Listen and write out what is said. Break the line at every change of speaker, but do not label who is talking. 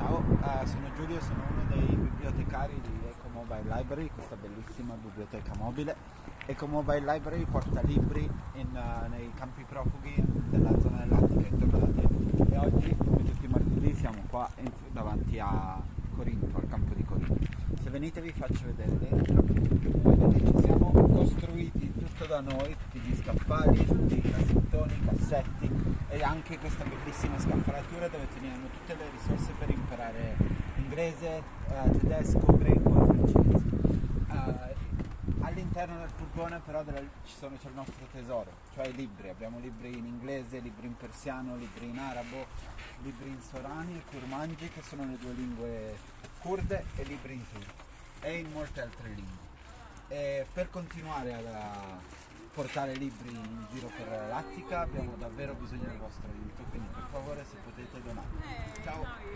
Ciao, eh, sono Giulio, sono uno dei bibliotecari di Eco Mobile Library, questa bellissima biblioteca mobile. Eco Mobile Library porta libri in, eh, nei campi profughi della zona dell'Attica intorno da te. E oggi, come tutti i martedì, siamo qua in- davanti a Corinto, al campo di Corinto. Se venite vi faccio vedere dentro. Vedete siamo costruiti tutto da noi, tutti gli scaffali, tutti i cassettoni, i cassetti e anche questa bellissima scaffalatura dove teniamo tutte le risorse per imparare inglese, eh, tedesco, greco e francese. Eh, all'interno del furgone però della- ci sono- c'è il nostro tesoro, cioè i libri. Abbiamo libri in inglese, libri in persiano, libri in arabo, libri in sorani e kurmanji che sono le due lingue kurde e libri in turco e in molte altre lingue. E per continuare a portare libri in giro per l'Attica abbiamo davvero bisogno del vostro aiuto, quindi per favore se potete donare. Ciao!